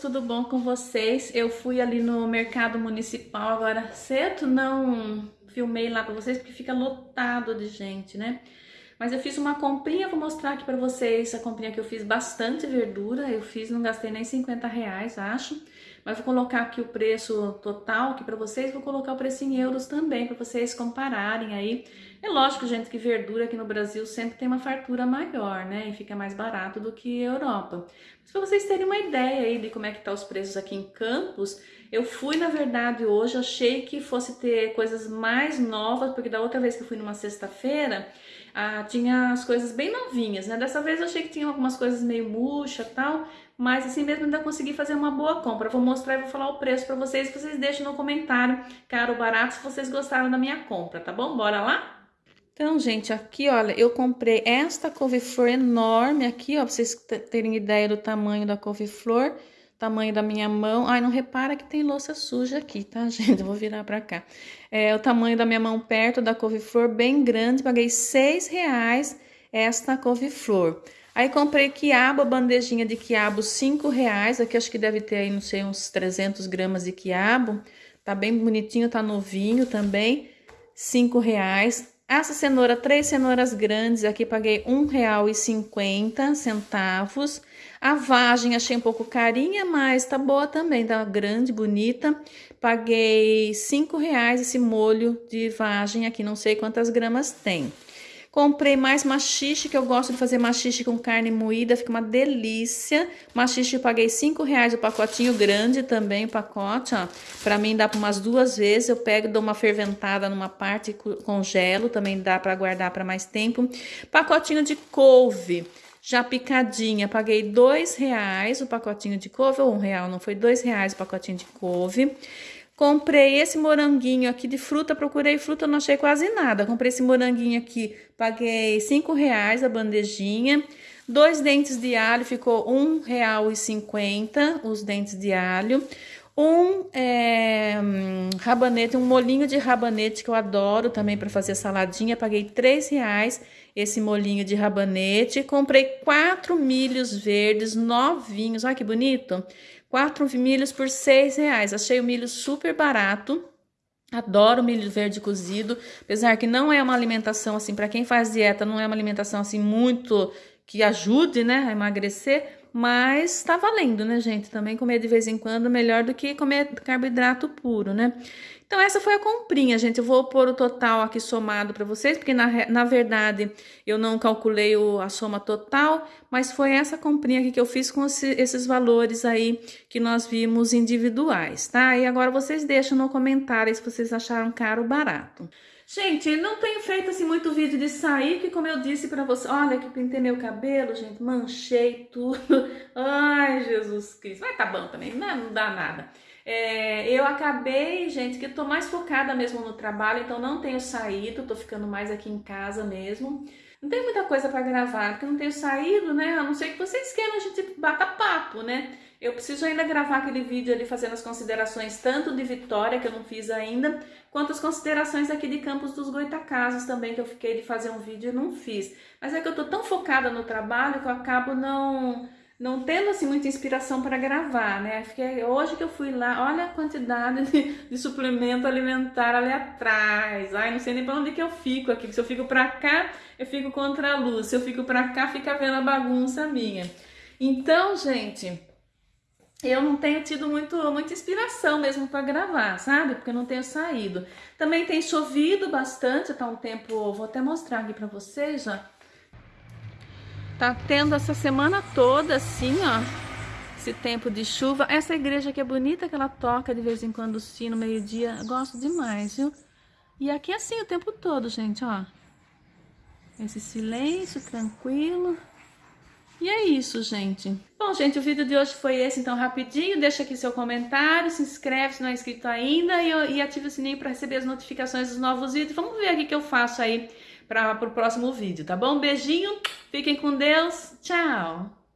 tudo bom com vocês? Eu fui ali no mercado municipal agora cedo, não filmei lá pra vocês porque fica lotado de gente, né? Mas eu fiz uma comprinha, vou mostrar aqui pra vocês a comprinha que eu fiz bastante verdura, eu fiz, não gastei nem 50 reais, acho. Mas vou colocar aqui o preço total aqui pra vocês, vou colocar o preço em euros também, pra vocês compararem aí. É lógico, gente, que verdura aqui no Brasil sempre tem uma fartura maior, né? E fica mais barato do que Europa. Mas pra vocês terem uma ideia aí de como é que tá os preços aqui em Campos, eu fui, na verdade, hoje, achei que fosse ter coisas mais novas, porque da outra vez que eu fui numa sexta-feira, ah, tinha as coisas bem novinhas, né? Dessa vez eu achei que tinha algumas coisas meio murcha tal, mas assim mesmo ainda consegui fazer uma boa compra. Vou mostrar e vou falar o preço para vocês, vocês deixem no comentário, caro ou barato, se vocês gostaram da minha compra, tá bom? Bora lá? Então, gente, aqui, olha, eu comprei esta couve-flor enorme aqui, ó, pra vocês terem ideia do tamanho da couve-flor, tamanho da minha mão. Ai, não repara que tem louça suja aqui, tá, gente? Eu vou virar pra cá. É o tamanho da minha mão perto da couve-flor, bem grande, paguei seis reais esta couve-flor. Aí comprei quiabo, bandejinha de quiabo, cinco reais. Aqui acho que deve ter aí, não sei, uns 300 gramas de quiabo. Tá bem bonitinho, tá novinho também. Cinco reais. Essa cenoura, três cenouras grandes, aqui paguei cinquenta centavos. A vagem achei um pouco carinha, mas tá boa também, tá grande, bonita. Paguei cinco reais esse molho de vagem aqui, não sei quantas gramas tem. Comprei mais machixe, que eu gosto de fazer machixe com carne moída, fica uma delícia. Machixe eu paguei 5 reais o pacotinho grande também, o pacote, ó. Pra mim dá para umas duas vezes, eu pego, dou uma ferventada numa parte e congelo, também dá para guardar para mais tempo. Pacotinho de couve já picadinha, paguei dois reais o pacotinho de couve, ou um real, não foi dois reais o pacotinho de couve. Comprei esse moranguinho aqui de fruta, procurei fruta, não achei quase nada. Comprei esse moranguinho aqui, paguei cinco reais a bandejinha. Dois dentes de alho, ficou e cinquenta os dentes de alho. Um é, rabanete, um molinho de rabanete que eu adoro também para fazer saladinha, paguei três reais esse molinho de rabanete. Comprei quatro milhos verdes novinhos, olha que bonito. Quatro milhos por seis reais. Achei o milho super barato. Adoro milho verde cozido, apesar que não é uma alimentação assim, para quem faz dieta, não é uma alimentação assim muito que ajude, né, a emagrecer, mas tá valendo, né, gente? Também comer de vez em quando melhor do que comer carboidrato puro, né? Então, essa foi a comprinha, gente. Eu vou pôr o total aqui somado para vocês, porque na, na verdade eu não calculei o, a soma total, mas foi essa comprinha aqui que eu fiz com esse, esses valores aí que nós vimos individuais, tá? E agora vocês deixam no comentário se vocês acharam caro ou barato. Gente, não tenho feito assim muito vídeo de sair, que como eu disse pra você, olha que pintei meu cabelo, gente, manchei tudo. Ai, Jesus Cristo. Mas tá bom também, não, não dá nada. É, eu acabei, gente, que tô mais focada mesmo no trabalho, então não tenho saído, tô ficando mais aqui em casa mesmo. Não tem muita coisa para gravar, porque não tenho saído, né? A não ser que vocês queiram a gente bata papo, né? Eu preciso ainda gravar aquele vídeo ali fazendo as considerações tanto de Vitória, que eu não fiz ainda, quanto as considerações aqui de Campos dos Goitacazes também, que eu fiquei de fazer um vídeo e não fiz. Mas é que eu tô tão focada no trabalho que eu acabo não não tendo assim muita inspiração para gravar, né? Fiquei, hoje que eu fui lá, olha a quantidade de, de, suplemento alimentar ali atrás. Ai, não sei nem para onde que eu fico aqui. Se eu fico para cá, eu fico contra a luz. Se eu fico para cá, fica vendo a bagunça minha. Então, gente, eu não tenho tido muito, muita inspiração mesmo para gravar, sabe? Porque eu não tenho saído. Também tem chovido bastante, tá um tempo, vou até mostrar aqui para vocês, ó. Tá tendo essa semana toda assim, ó, esse tempo de chuva. Essa igreja aqui é bonita, que ela toca de vez em quando o sino, meio-dia. Gosto demais, viu? E aqui é assim o tempo todo, gente, ó. Esse silêncio tranquilo. E é isso, gente. Bom, gente, o vídeo de hoje foi esse, então, rapidinho. Deixa aqui seu comentário, se inscreve se não é inscrito ainda e, e ativa o sininho para receber as notificações dos novos vídeos. Vamos ver aqui que eu faço aí para o próximo vídeo, tá bom? Beijinho, fiquem com Deus, tchau!